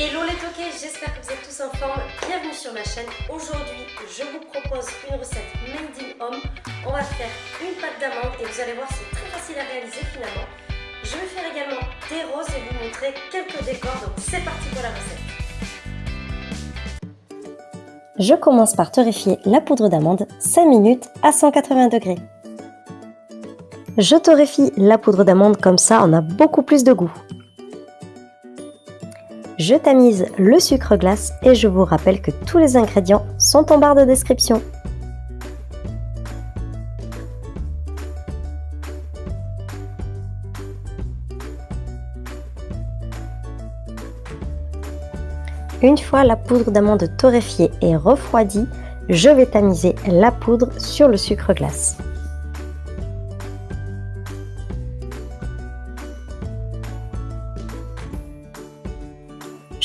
Hello les toqués, j'espère que vous êtes tous en forme. Bienvenue sur ma chaîne. Aujourd'hui, je vous propose une recette made in home. On va faire une pâte d'amande et vous allez voir, c'est très facile à réaliser finalement. Je vais faire également des roses et vous montrer quelques décors. Donc c'est parti pour la recette. Je commence par torréfier la poudre d'amande 5 minutes à 180 degrés. Je torréfie la poudre d'amande comme ça, on a beaucoup plus de goût. Je tamise le sucre glace et je vous rappelle que tous les ingrédients sont en barre de description. Une fois la poudre d'amande torréfiée et refroidie, je vais tamiser la poudre sur le sucre glace.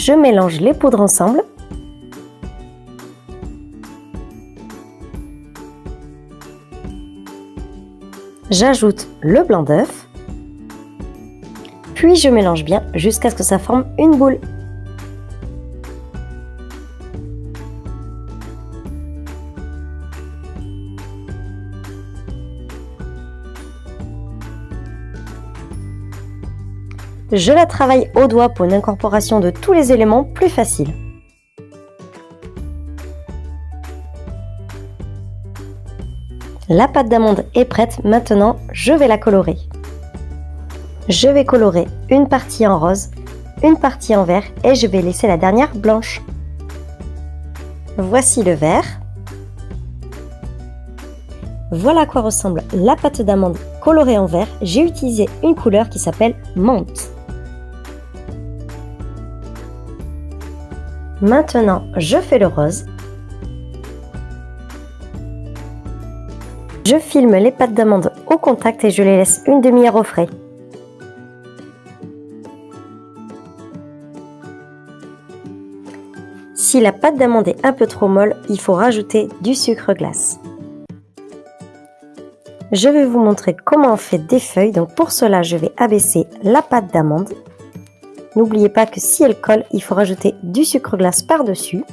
Je mélange les poudres ensemble. J'ajoute le blanc d'œuf. Puis je mélange bien jusqu'à ce que ça forme une boule. Je la travaille au doigt pour une incorporation de tous les éléments plus facile. La pâte d'amande est prête, maintenant je vais la colorer. Je vais colorer une partie en rose, une partie en vert et je vais laisser la dernière blanche. Voici le vert. Voilà à quoi ressemble la pâte d'amande colorée en vert. J'ai utilisé une couleur qui s'appelle menthe. Maintenant, je fais le rose. Je filme les pâtes d'amande au contact et je les laisse une demi-heure au frais. Si la pâte d'amande est un peu trop molle, il faut rajouter du sucre glace. Je vais vous montrer comment on fait des feuilles. Donc pour cela, je vais abaisser la pâte d'amande N'oubliez pas que si elle colle, il faut rajouter du sucre glace par-dessus.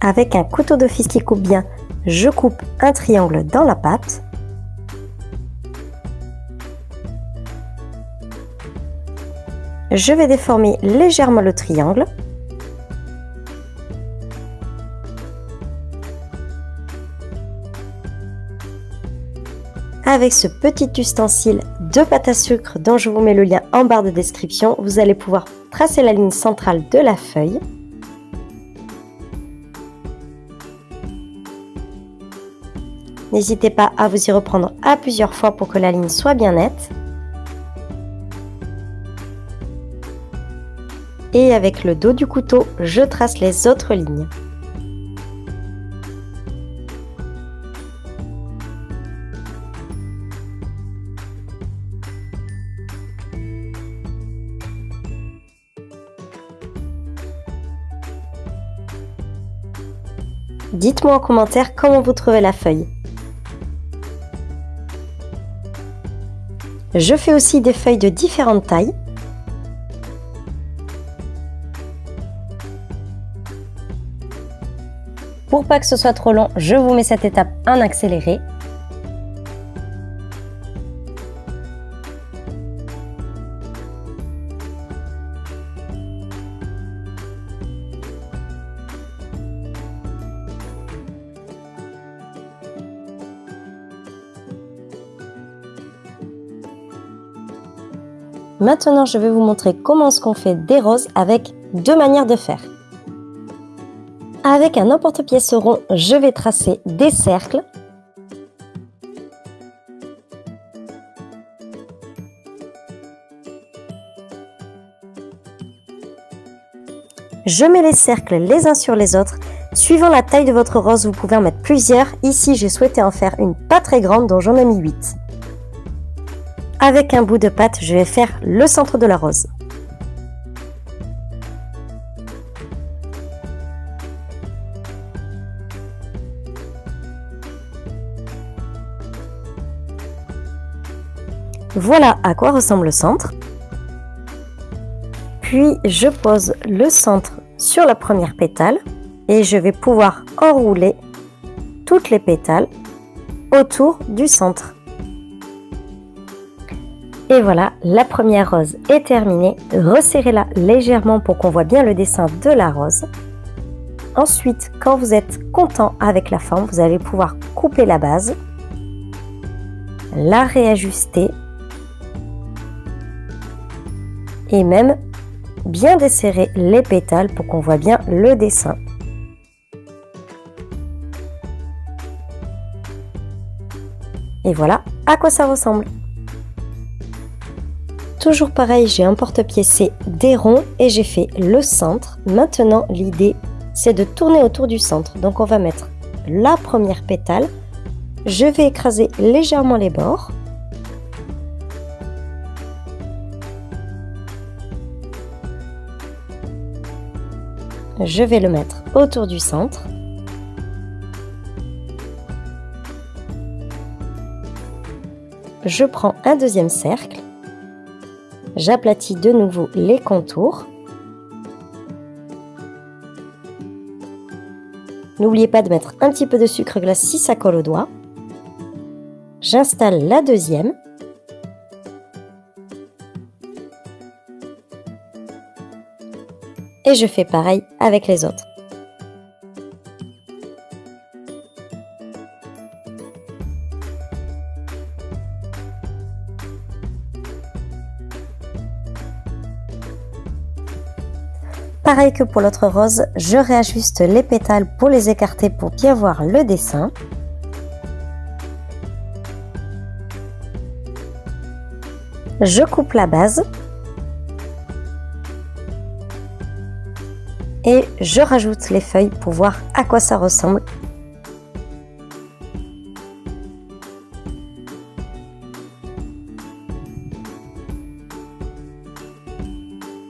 Avec un couteau d'office qui coupe bien, je coupe un triangle dans la pâte. Je vais déformer légèrement le triangle. Avec ce petit ustensile de pâte à sucre dont je vous mets le lien en barre de description, vous allez pouvoir tracer la ligne centrale de la feuille. N'hésitez pas à vous y reprendre à plusieurs fois pour que la ligne soit bien nette. Et avec le dos du couteau, je trace les autres lignes. Dites-moi en commentaire comment vous trouvez la feuille. Je fais aussi des feuilles de différentes tailles. Pour pas que ce soit trop long, je vous mets cette étape en accéléré. Maintenant, je vais vous montrer comment est-ce qu'on fait des roses avec deux manières de faire. Avec un emporte-pièce rond, je vais tracer des cercles. Je mets les cercles les uns sur les autres. Suivant la taille de votre rose, vous pouvez en mettre plusieurs. Ici, j'ai souhaité en faire une pas très grande, dont j'en ai mis 8. Avec un bout de pâte, je vais faire le centre de la rose. Voilà à quoi ressemble le centre. Puis je pose le centre sur la première pétale et je vais pouvoir enrouler toutes les pétales autour du centre. Et voilà, la première rose est terminée. Resserrez-la légèrement pour qu'on voit bien le dessin de la rose. Ensuite, quand vous êtes content avec la forme, vous allez pouvoir couper la base, la réajuster et même bien desserrer les pétales pour qu'on voit bien le dessin. Et voilà à quoi ça ressemble. Toujours pareil, j'ai un porte-pièce des ronds et j'ai fait le centre. Maintenant, l'idée, c'est de tourner autour du centre. Donc on va mettre la première pétale. Je vais écraser légèrement les bords. Je vais le mettre autour du centre. Je prends un deuxième cercle. J'aplatis de nouveau les contours. N'oubliez pas de mettre un petit peu de sucre glace si ça colle au doigt. J'installe la deuxième. Et je fais pareil avec les autres. Pareil que pour l'autre rose, je réajuste les pétales pour les écarter pour bien voir le dessin. Je coupe la base. Et je rajoute les feuilles pour voir à quoi ça ressemble.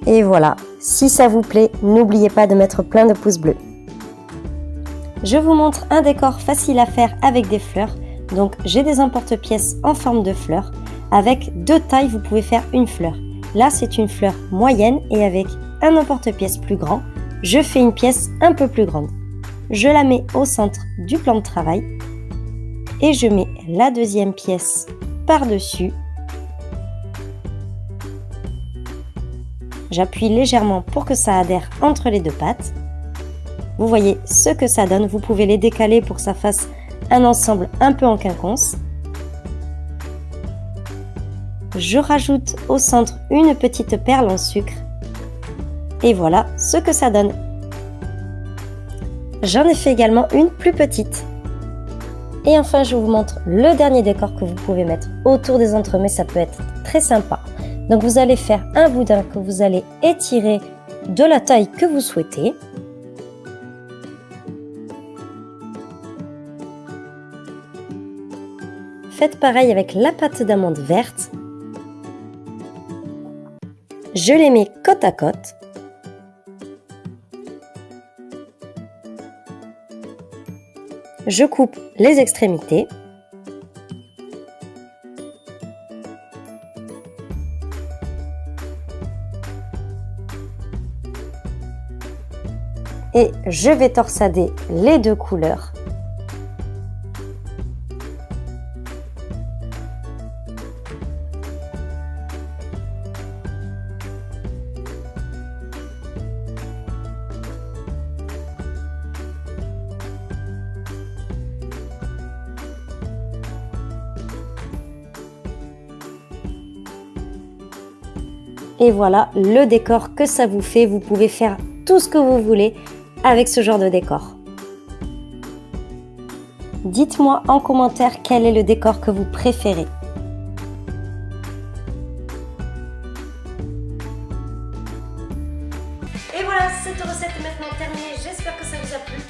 Et voilà, si ça vous plaît, n'oubliez pas de mettre plein de pouces bleus. Je vous montre un décor facile à faire avec des fleurs. Donc j'ai des emporte-pièces en forme de fleurs. Avec deux tailles, vous pouvez faire une fleur. Là, c'est une fleur moyenne et avec un emporte-pièce plus grand, je fais une pièce un peu plus grande. Je la mets au centre du plan de travail et je mets la deuxième pièce par-dessus J'appuie légèrement pour que ça adhère entre les deux pattes. Vous voyez ce que ça donne. Vous pouvez les décaler pour que ça fasse un ensemble un peu en quinconce. Je rajoute au centre une petite perle en sucre. Et voilà ce que ça donne. J'en ai fait également une plus petite. Et enfin, je vous montre le dernier décor que vous pouvez mettre autour des entremets. Ça peut être très sympa. Donc vous allez faire un boudin que vous allez étirer de la taille que vous souhaitez. Faites pareil avec la pâte d'amande verte. Je les mets côte à côte. Je coupe les extrémités. Et je vais torsader les deux couleurs. Et voilà le décor que ça vous fait. Vous pouvez faire tout ce que vous voulez avec ce genre de décor. Dites-moi en commentaire quel est le décor que vous préférez. Et voilà, cette recette est maintenant terminée. J'espère que ça vous a plu.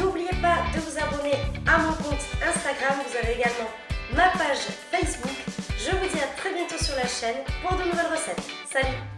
N'oubliez pas de vous abonner à mon compte Instagram. Vous avez également ma page Facebook. Je vous dis à très bientôt sur la chaîne pour de nouvelles recettes. Salut